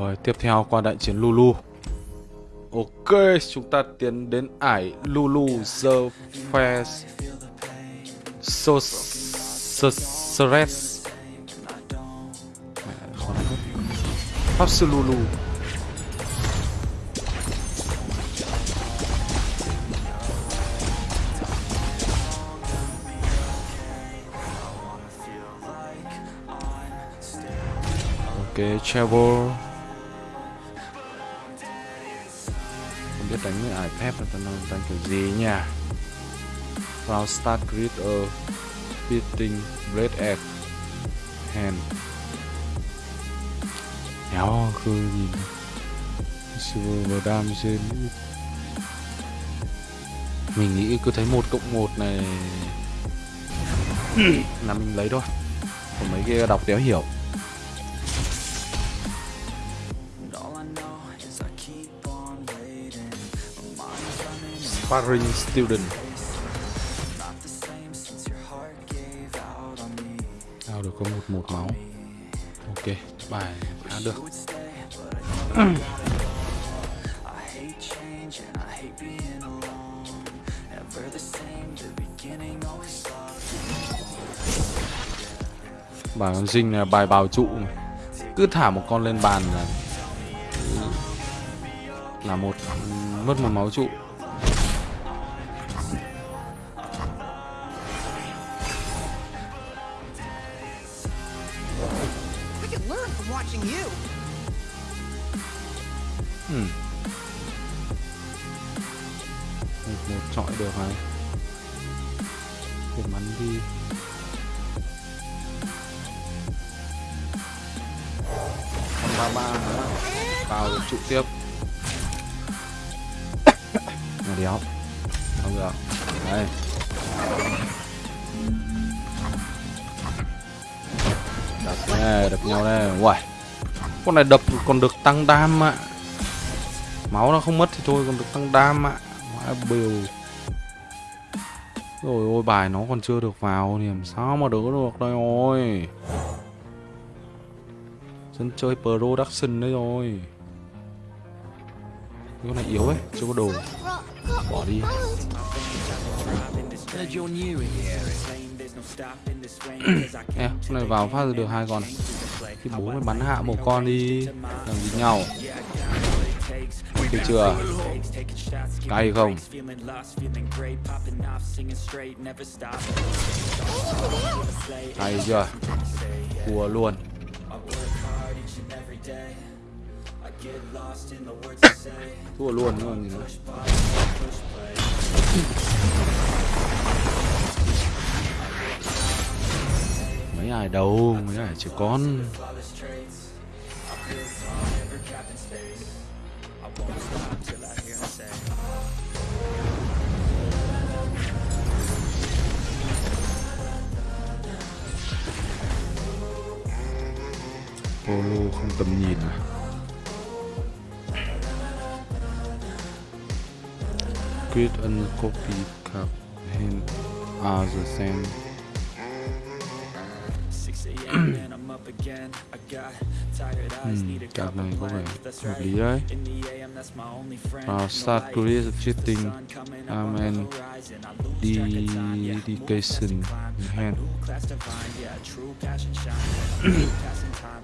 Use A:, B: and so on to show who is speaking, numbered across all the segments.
A: Rồi tiếp theo qua đại chiến Lulu. Ok chúng ta tiến đến ải Lulu The Fair So Stress Pháp sư Lulu. Ok, travel đánh với ải phép là tao đánh kiểu gì nhỉ? Vào start grid ở Beating Red Egg Hand. Đéo khư gì Silver trên Mình nghĩ cứ thấy một cộng một này Là mình lấy thôi. Còn mấy kia đọc đéo hiểu Sparring Student. Tao được có một một máu. Ok, bài khá được. Bài con Dinh là bài bào trụ Cứ thả một con lên bàn là Là một Mất một máu trụ. Ba nữa. Vào trụ tiếp. nó đéo. Không được. Đây. Đập nè, đập nhau nè. Uầy. Con này đập còn được tăng đam ạ Máu nó không mất thì thôi còn được tăng đam ạ Má bều Rồi ôi bài nó còn chưa được vào thì làm sao mà đỡ được đây rồi Dân chơi production đấy rồi. Cái này yếu ấy, chưa có đồ. Bỏ đi. Ê, con này vào phát được hai con thì bố mày bắn hạ một con đi làm gì nhau. Được chưa? Cay không? Cay chưa? Thua luôn thua luôn luôn gì nữa mấy ai đâu mấy ai chỉ con Polo không tầm nhìn à Create and copy cap hand are the same card này có vẻ hợp lý đấy uh, Start career cheating Amen Dedication Hand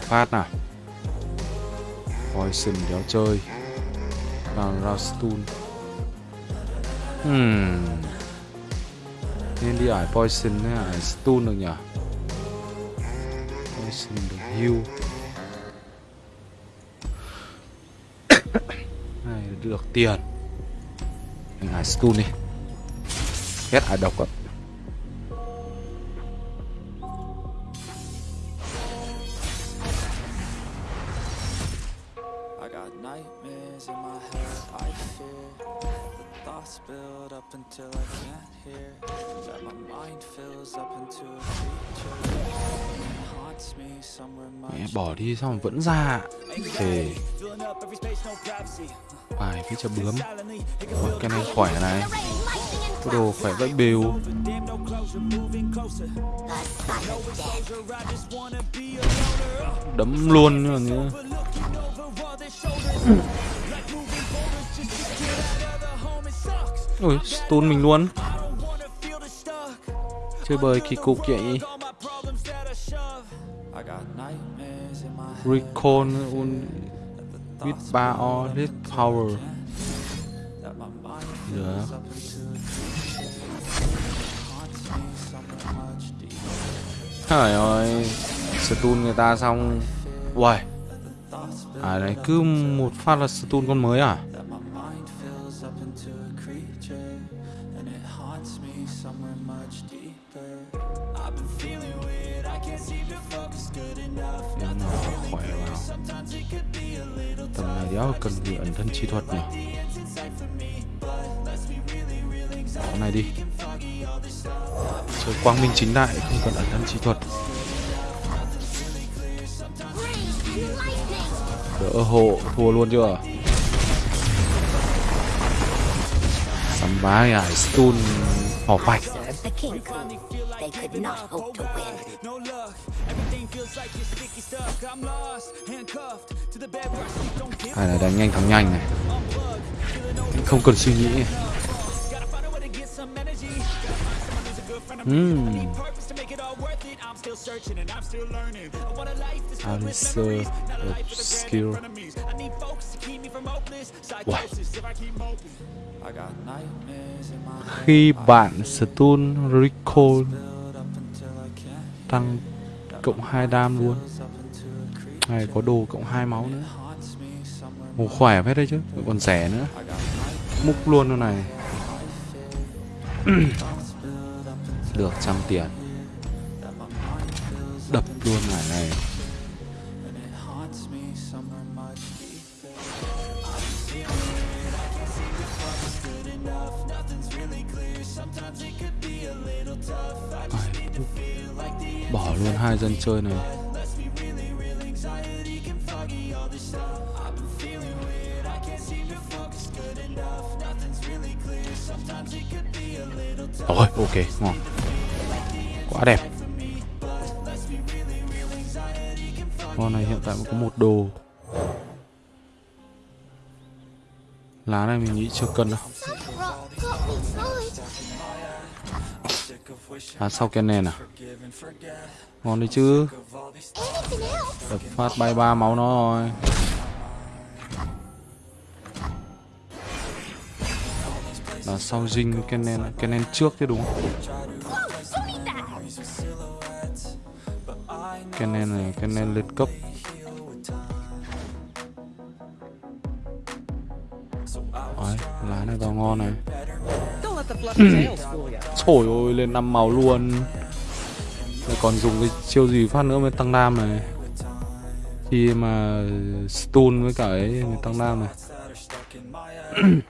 A: phát nào. Poison đéo chơi. Vào Rastun hmm. Nên đi ải poison hay ải stun được nhỉ? Poison được heal. Này, được tiền. Mình ải stun đi. Hết ải độc ạ.
B: Got nightmares in my head, I fear The thoughts build up until I can't hear. That my mind fills up into a creature. And
A: Mẹ bỏ đi xong vẫn ra. Thề. Bài phía chợ bướm. Ôi, cái này khỏe này. Cái đồ khỏe vậy bèo
B: Damn, no closure, moving closer
A: Đấm luôn nữa Ui, stun mình luôn. Chơi bời kỳ cục vậy.
B: All
A: Recon un with bar all this power.
B: Yeah my
A: Trời ơi Stun người ta xong. Uầy. À đấy, cứ một phát là stun con mới à? Khỏe vào Tầm này đéo cần gì ẩn thân chi thuật nhỉ? Bỏ này đi. Chơi quang minh chính đại, không cần ẩn thân chi thuật.
C: Ờ,
A: Đỡ hộ thua luôn chưa? Sắm bá ải à, stun hỏ bạch
C: They could not hope to win.
B: no luck everything feels like you're sticky stuck I'm lost handcuffed to the bed where I sleep don't give
A: Hay là đánh nhanh thắng nhanh này. Không cần suy nghĩ.
B: gotta find a way to get some energy Mm. I'm so obscure.
A: skill. Khi bạn stun recall tăng cộng 2 đam luôn Này có đồ cộng 2 máu nữa Ồ, khỏe hết đấy chứ Còn rẻ nữa Múc luôn luôn này được trăm tiền. Đập luôn ngải này. Bỏ luôn hai dân chơi này. Rồi, ok, ngon. Quá đẹp. Con này hiện tại có một đồ. Lá này mình nghĩ chưa cần đâu.
C: À.
A: Lá sau cái nền à? Ngon đấy chứ. Đập phát bay ba máu nó rồi. Là sau dinh cái nền cái nền trước chứ đúng không? Cái nền này cái này lên cấp Đấy, lá này vào ngon này. Trời ơi lên năm màu luôn. Lại còn dùng cái chiêu gì phát nữa mới tăng nam này. Khi mà stun với cả ấy tăng nam này.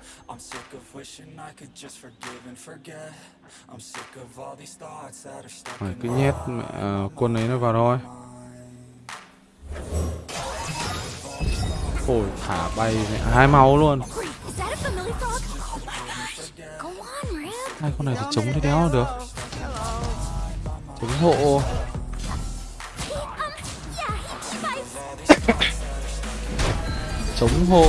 A: Phải cứ nhét mẹ, à, quân ấy nó vào thôi Ôi thả bay mẹ, hai máu luôn?
C: Oh my gosh. Go on, Rip.
A: Hai con này thì chống thế đéo được Chống hộ
C: Um.
A: Chống hộ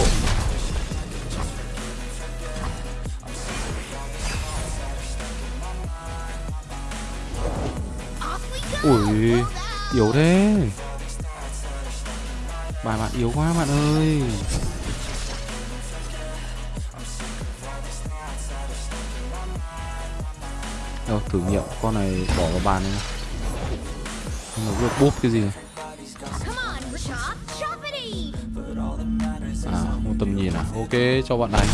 A: Ui Yếu thế. Bài bạn yếu quá bạn ơi. Đâu thử nghiệm con này bỏ vào bàn này Nó vừa búp cái gì. Này. À không tầm nhìn à? Ok cho bạn đánh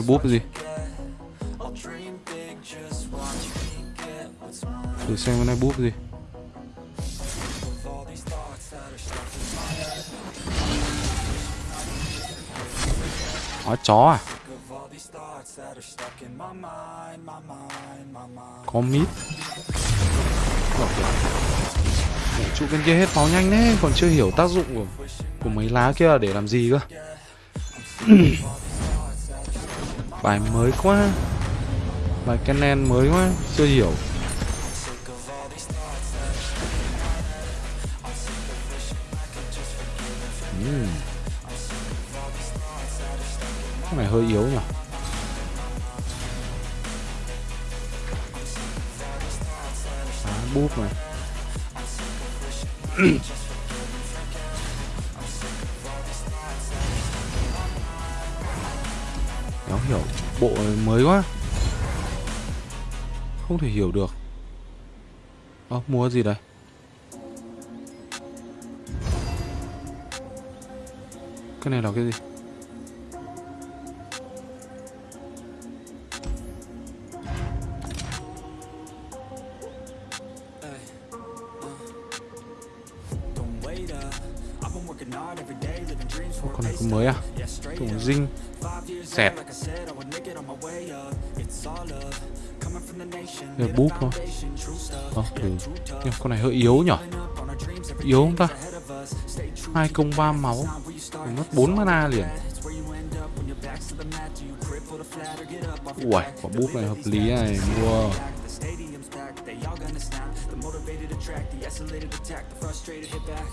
A: này búp gì? Thử xem cái này búp gì. Hóa chó à? Có mít. Ủa, Trụ bên kia hết máu nhanh đấy Còn chưa hiểu tác dụng của, của mấy lá kia là để làm gì cơ. Bài mới quá. Bài Canon mới quá, Chưa hiểu. Ừm. Cái này hơi yếu nhỉ? À búp này. Bộ này mới quá. Không thể hiểu được. Ơ, mua gì đây? Cái này là cái gì? Con này có mới à? Thùng dinh Xẹt thôi. Ờ thử Nhưng con này hơi yếu nhỉ Yếu không ta? Hai công ba máu. Mình mất 4 mana liền. Ui, quả búp này hợp lý này Mua.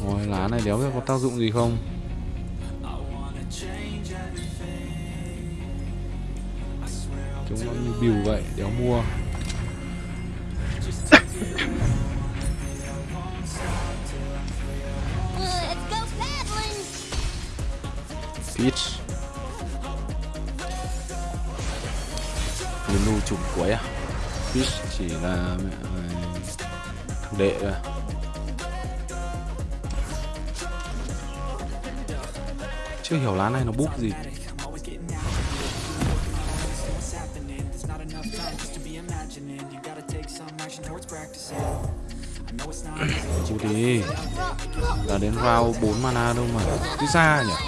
A: Ôi, lá này đéo biết có tác dụng gì không? Chúng nó như bìu vậy, đéo mua. Peach Menu chủng cuối à? Peach chỉ là ờ, thằng đệ thôi à? Chưa hiểu lá này nó búp gì. Chú đi. Là đến round 4 mana đâu mà. Cứ xa nhỉ?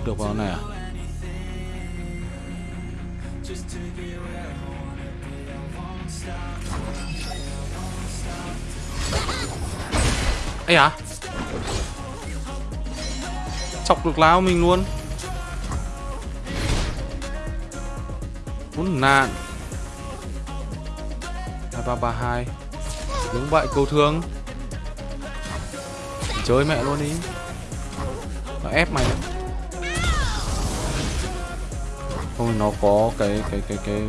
A: Đập được vào này à? Ấy à chọc được láo mình luôn. Muốn nạn. Hai ba ba hai. Đúng vậy cầu thương. Chơi mẹ luôn đi. Nó ép mày. Không, nó có cái cái cái cái,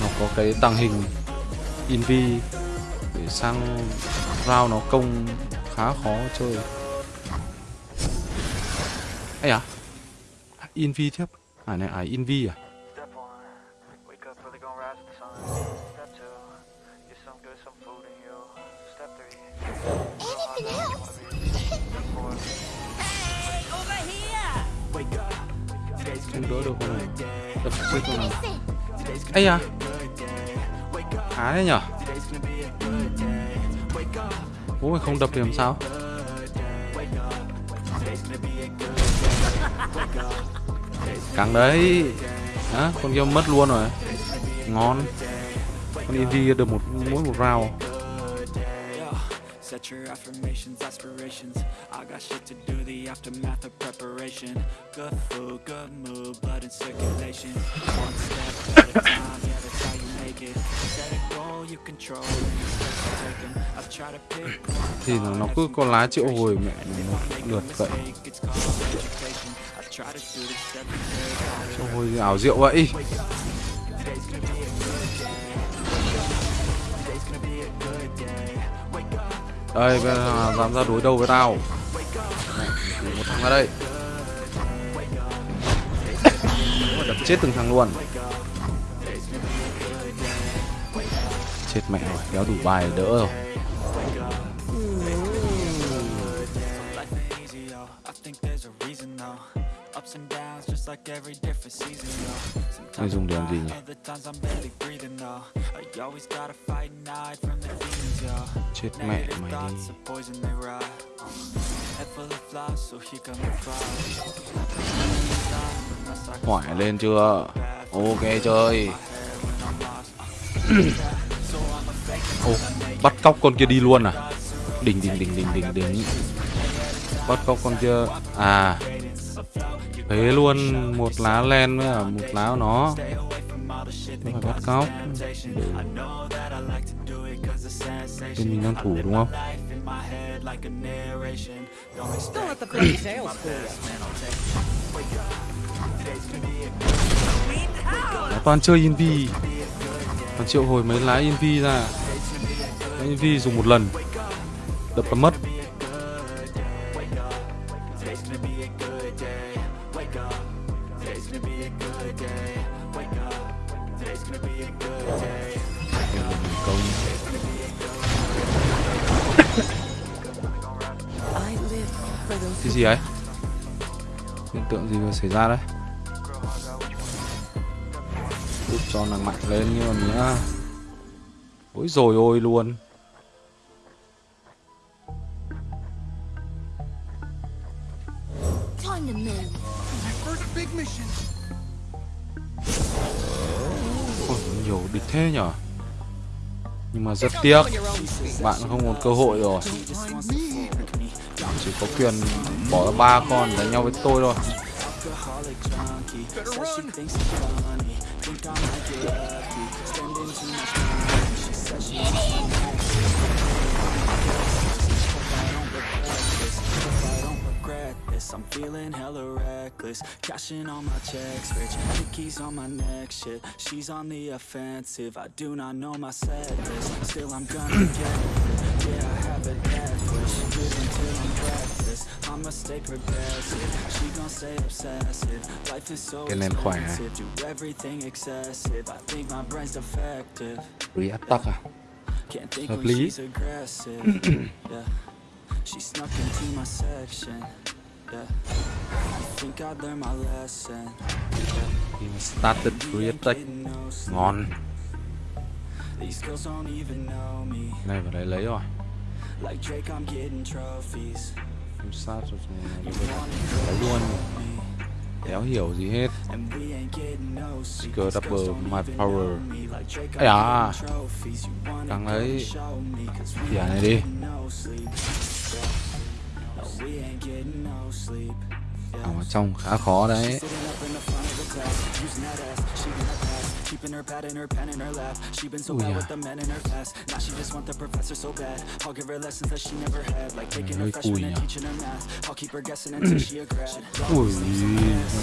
A: nó có cái tàng hình invi để sang rao nó công khá khó chơi. Ấy à invi tiếp. À này à invi à? Ấy à? Khá đấy nhở? Bố mày không đập thì làm sao? Căng đấy. Đó con kia mất luôn rồi. Ngon. Con Eevee được một mỗi một round.
B: Set your affirmations, aspirations. I got shit to do, the aftermath of preparation. Good food, good mood, blood in circulation. One step at a time,
A: thì nó, nó cứ có lá triệu hồi mẹ nó lượt vậy. Triệu hồi ảo diệu vậy. Đây bây giờ dám ra đối đầu với tao. Một thằng ra đây. Đập chết từng thằng luôn. Chết mẹ rồi đéo đủ bài đỡ rồi
B: ups.
A: Mày dùng để làm gì nhỉ? Chết mẹ mày đi Hỏi lên chưa Ok, chơi Ô, bắt cóc con kia đi luôn à? Đỉnh đỉnh đỉnh đỉnh đỉnh đỉnh. Bắt cóc con kia. À. Thế luôn, một lá len với cả một lá của nó. Phải bắt cóc. Thì mình đang thủ đúng không? Nó toàn chơi Invi. Toàn triệu hồi mấy lá Invi ra. Anh Vi dùng một lần. Đập là mất. Công Cái gì ấy? Hiện tượng gì vừa xảy ra đấy? Giúp cho nàng mạnh lên như mà nhá Ôi rồi ôi, luôn. Mà rất tiếc. Bạn không còn cơ hội rồi Chỉ có quyền bỏ ra ba con đánh nhau với tôi thôi
B: this. I'm feeling hella reckless. Cashing all my checks Rich Nicki's on my neck. Shit, she's on the offensive. I do not know my set list. Still I'm gonna get it. Yeah, I have a death wish Live until I'm breathless. I'ma stay progressive. She gon' stay obsessive. Life is so
A: Cái lên khỏe
B: expensive. Do everything excessive. I think my brain's defective.
A: Reattack à
B: Can't think when she's aggressive. yeah. She snuck into my section.
A: Started Reattack Ngon. Này, vào đây lấy rồi. Không sát rồi Lấy luôn. Đéo hiểu gì hết. Skill double my power.
B: know me.
A: Ây Càng lấy
B: Giả
A: này đi. Ở trong khá khó đấy
B: Keeping her pad and her pen in her lap. She been so
A: Ui
B: bad
A: da.
B: with the men in her past. Now she just want the professor so bad. I'll give her lessons that she never had, like taking her
A: hơi
B: freshman
A: cùi
B: and
A: nhỉ?
B: teaching her math. I'll keep her guessing until she a grad.
A: Ui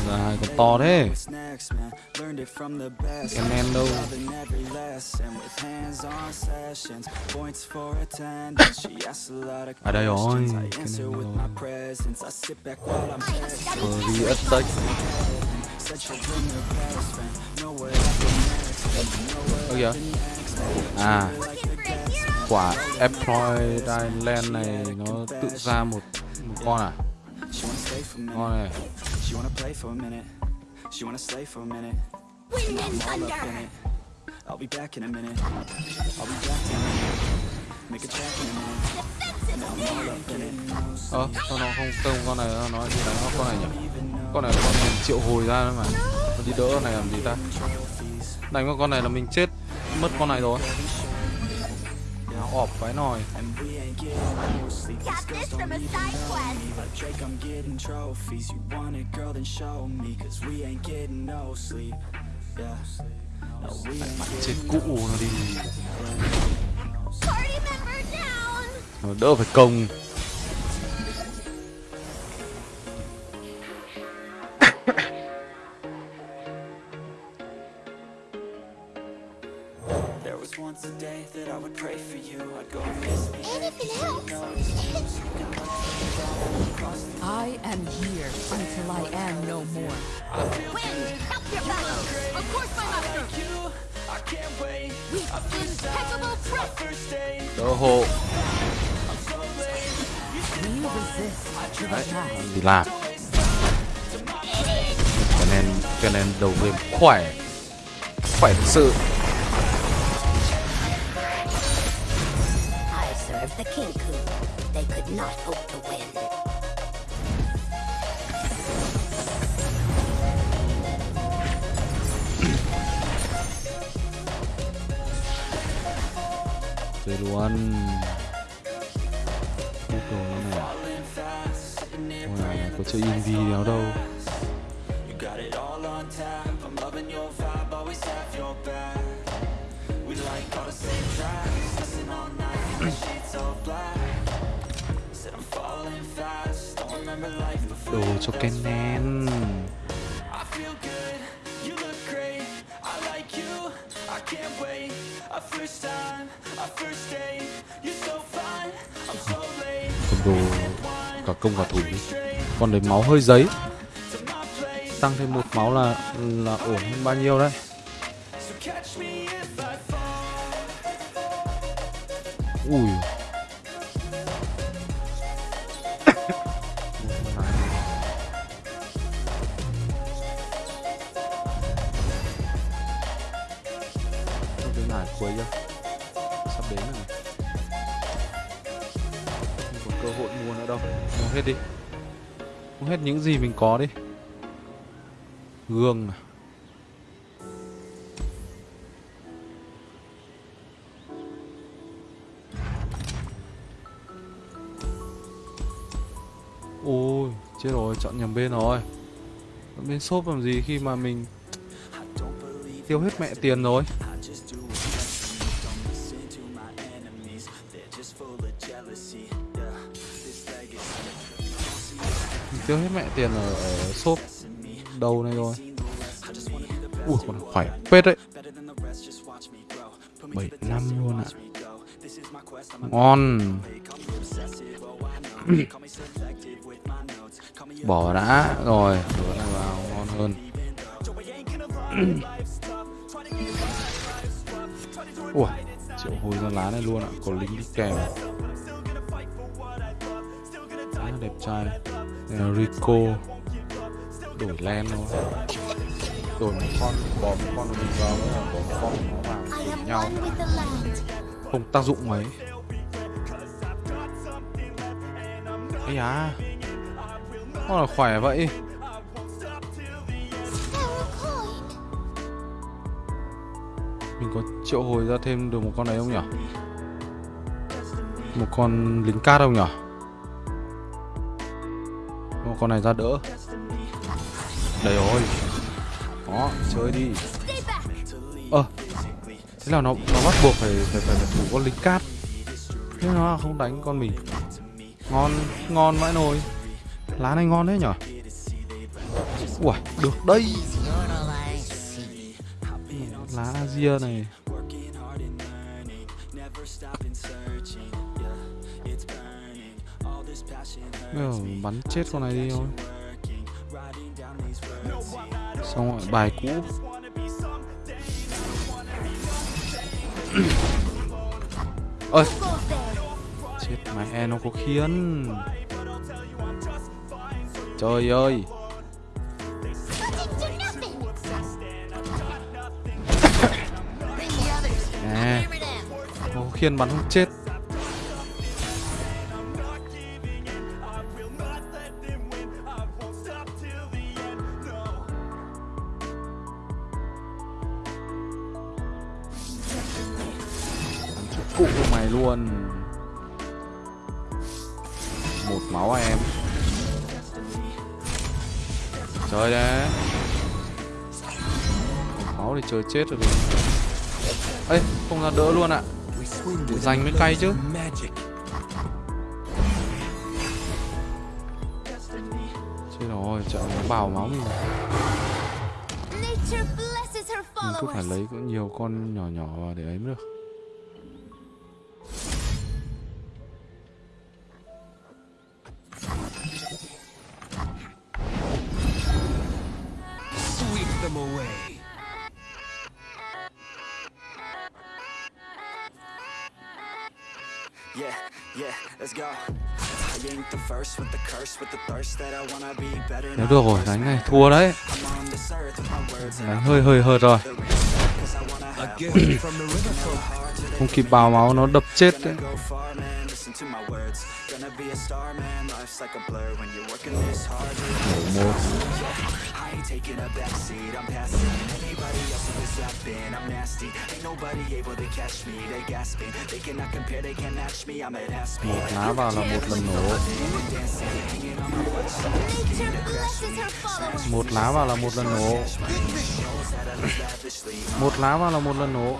A: ra hai con to thế
B: What's next, man? Learned it from the best.
A: Cái men đâu
B: Loving every lesson with hands-on sessions. Points for attendance. She asks a lot of
A: À đây rồi,
B: questions. I
A: cái
B: answer
A: này
B: with
A: rồi.
B: my presence. I sit back while I'm texting.
A: Reattack
B: Said she'll bring her best friend. Know what happened
A: giờ? À Quả Employ Island này nó tự ra một một con à
B: Ngon.
A: Con này
B: ờ I'll be back in a minute. I'll be back in a minute. Make a in a minute.
A: Sao nó không tông con này nó đi đánh nó con này nhỉ Con này con triệu hồi ra mà Nó đi đỡ con này làm gì ta Đánh vào con này là mình chết Mất con này rồi. Nó ọp cái nồi.
B: And we ain't getting no sleep.
C: Got
A: khỏe khỏe thực sự
C: I serve the Kinku. They could not hope to win.
A: chơi luôn đồ nó này Wow, có chơi indie nào đâu đồ cho cái nén, Cầm đồ cả công cả thủ Còn đấy máu hơi giấy. Tăng thêm một máu là là ổn hơn bao nhiêu đấy. Ui. Hết đi. Uống hết những gì mình có đi. Gương này Ôi, chết rồi, chọn nhầm bên rồi. Chọn bên shop làm gì khi mà mình tiêu hết mẹ tiền rồi? Tiêu hết mẹ tiền ở, ở shop đầu này rồi. Ui, còn khỏe phết đấy. Bảy năm luôn ạ. Ngon. Bỏ đã. Rồi, đổ này vào ngon hơn. Ui triệu hồi ra lá này luôn ạ. Có lính đi kèm. Rất đẹp trai. Rico Đổi len thôi Đổi một con Bỏ một con mình vào là bỏ một con nó vào nhau. Không tác dụng mấy Ây da Nó là khỏe vậy. Mình có triệu hồi ra thêm được một con này không nhỉ? Một con lính cát không nhỉ? Con này ra đỡ. Đấy rồi. Đó, chơi đi.
C: Stay à,
A: Ơ Thế là nó nó bắt buộc phải phải phải, phải thủ con lính cát. Thế nó không đánh con mình. Ngon, ngon vãi nồi. Lá này ngon đấy nhở? Ui, được đây. Lá Asia này. Bây giờ bắn chết con này đi thôi. Xong rồi, bài cũ. Ơi chết, mẹ e, nó có khiến trời ơi.
C: But
A: nè. Nó có khiên bắn không? Chết. Mày luôn. Một máu à em? Chơi đấy. Máu thì chơi chết rồi. Ê không ra đỡ luôn ạ. Dành mới cay chứ. Chết rồi chợ nó bào máu mình mình cứ phải lấy cũng nhiều con nhỏ nhỏ vào để ấy mới được Nếu được rồi, đánh này, thua đấy. Đánh hơi hơi hợt rồi. Không kịp bào máu nó đập chết đấy.
B: Listen to my words. Gonna be a star, man. Life's like a blur when you're working this hard. I ain't taking a backseat, I'm passing Anybody else who is I'm nasty Ain't nobody able to catch me, they gasping They cannot compare, they can't match me, I'm at half speed
A: Một lá vào là một lần nổ. Một lá vào là một lần nổ. Một lá vào là một lần nổ.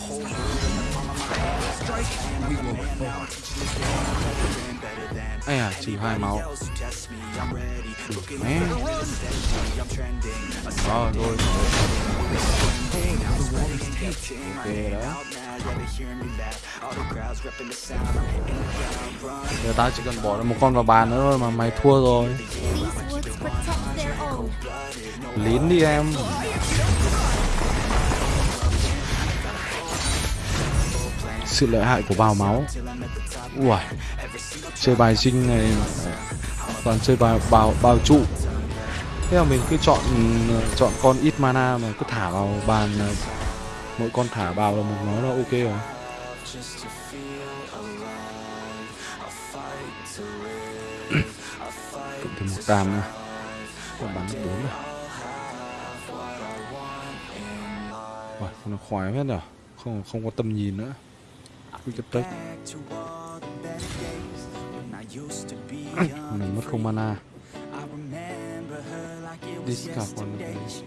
D: Fall.
A: Ây à, trừ hai máu. Mẹ. Rồi, rồi. Ok đấy. Giờ tao chỉ cần bỏ được một con vào bàn nữa thôi mà mày thua rồi. Lín đi em. Sự lợi hại của bào máu. Ui, chơi bài sinh này toàn chơi bài bào bào trụ. Thế là mình cứ chọn ừ, chọn con ít mana mà cứ thả vào bàn ờ, mỗi con thả vào là một nó là ok rồi. Cộng thêm một đàm nữa. Còn bắn được bốn rồi. Uầy, nó khoái hết rồi. Không không có tầm nhìn nữa. Quy cấp. Mình mất không mana. Discard one of these.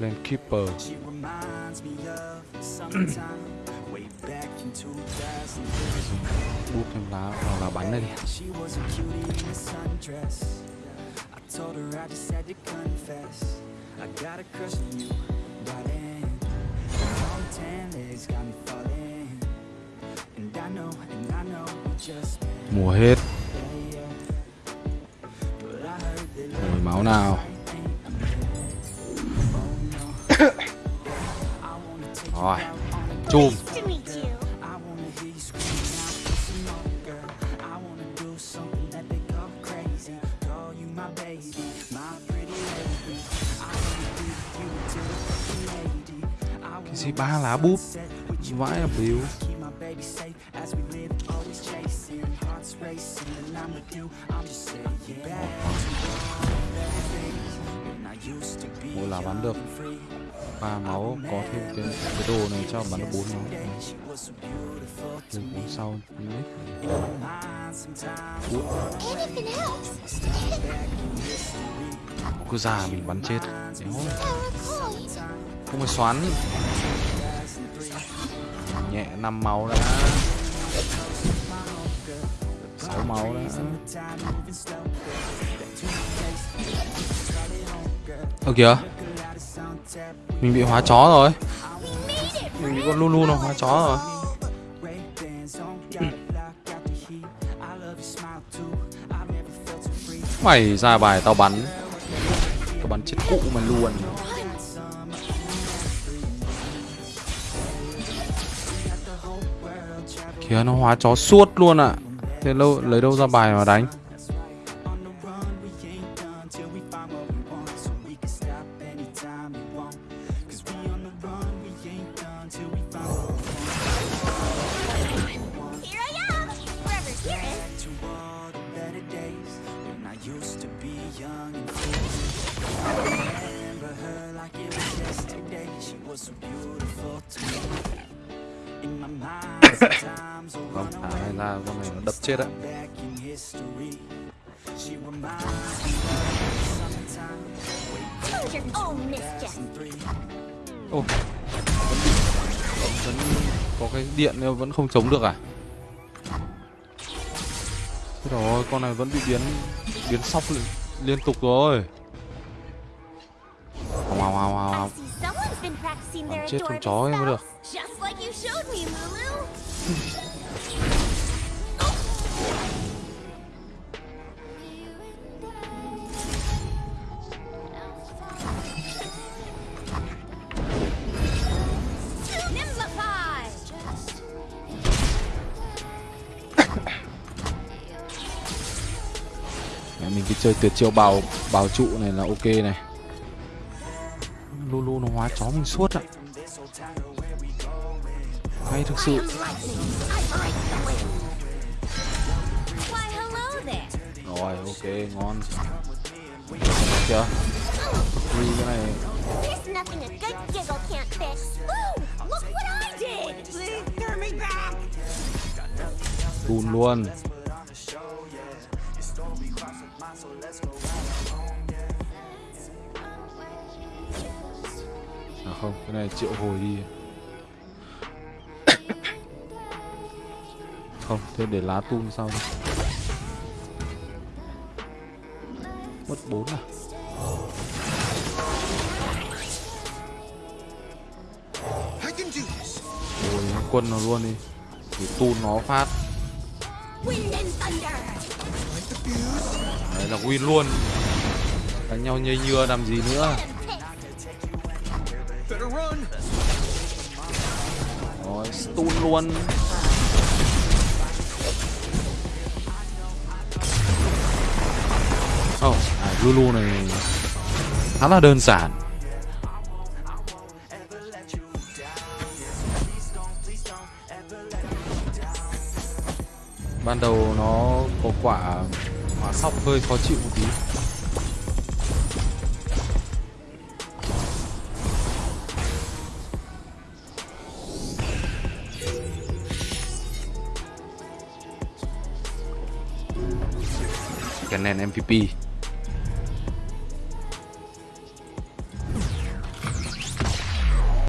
B: In
A: keeper.
B: She reminds me of sometime way back in 2000.
A: Bút thêm lá vào là bắn này đi
B: told her I just had to confess. I got a crush on you by then. Long tan legs got me falling. And I know, and I know we just.
A: Mùa hết.
B: But I heard that
A: Rồi máu nào. Rồi. Chùm. Ba lá búp vãi là
B: bíu
A: mỗi lá bắn được ba máu có thêm cái, cái đồ này cho bắn được bốn máu. Đừng sau cứ già mình bắn chết. Không phải xoắn Nhẹ 5 máu đã. 6 máu đã. Ơ, kìa. Mình bị hóa chó rồi. Mình bị con Lulu nó hóa chó rồi. Mày ra bài tao bắn. Tao bắn chết cụ mà luôn. Kìa nó hóa chó suốt luôn ạ. À. Thế lâu, lấy đâu ra bài mà đánh?
B: And three.
A: Ô. Vẫn, vẫn có cái điện nhưng vẫn không chống được à? Thế rồi, con này vẫn bị biến biến sóc liên, liên tục rồi. Hào hào hào Còn
C: their
A: chết con chó mới được. mình cứ chơi tuyệt chiêu bào bào trụ này là ok này. Lulu nó hóa chó mình suốt ạ. Hay thực sự. Rồi ok ngon. Chưa? Ui, cái này.
C: Nothing
A: không? Cái này triệu hồi đi. Không, thế để lá tung sau đi. Mất bốn à? Ôi quân nó luôn đi. Thì tu nó phát. Đấy là win luôn. Đánh nhau nhây nhưa làm gì nữa? Stun luôn. Oh, à, Lulu này khá là đơn giản. Ban đầu nó có quả quả sóc hơi khó chịu một tí. Nền MVP